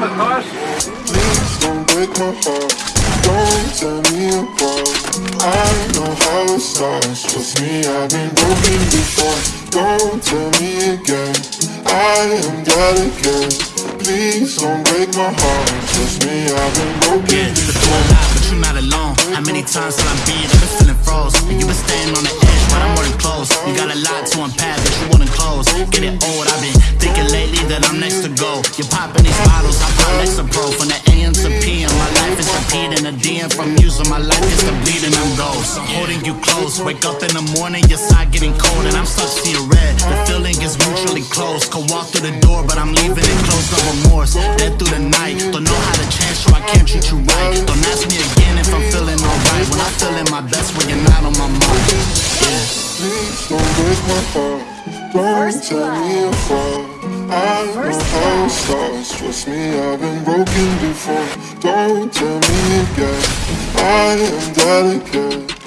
Please don't break my heart. Don't tear me apart. I know how it starts. Trust me, I've been broken before. Don't tell me again. I am glad again. Please don't break my heart. Trust me, I've been broken Yeah, before. but you're not alone. How many times till I'm beat? I've been feeling froze. You been staying on the edge, but I'm more than close. You got a lot to unpack, but you wouldn't close. Get it old, I've been thinking lately that I'm next to go. You're popping these bottles, I pop next to pro. From the AM to PM, my life is repeating. A DM from using my life is the bleeding, I'm ghost. I'm holding you close. Wake up in the morning, your side getting cold, and I'm stuck seeing red. The feeling is mutually close. Could walk through the door, but I'm leaving it closed, no remorse. Dead through the night, don't know how to change, so I can't treat you right. Don't ask me again if I'm feeling alright. When I'm feeling my best, when you're not on my mind. Yeah. Please don't break my heart. Don't First tear me apart. I know how it starts. Trust me, I've been broken before. Don't tell me again. I am again.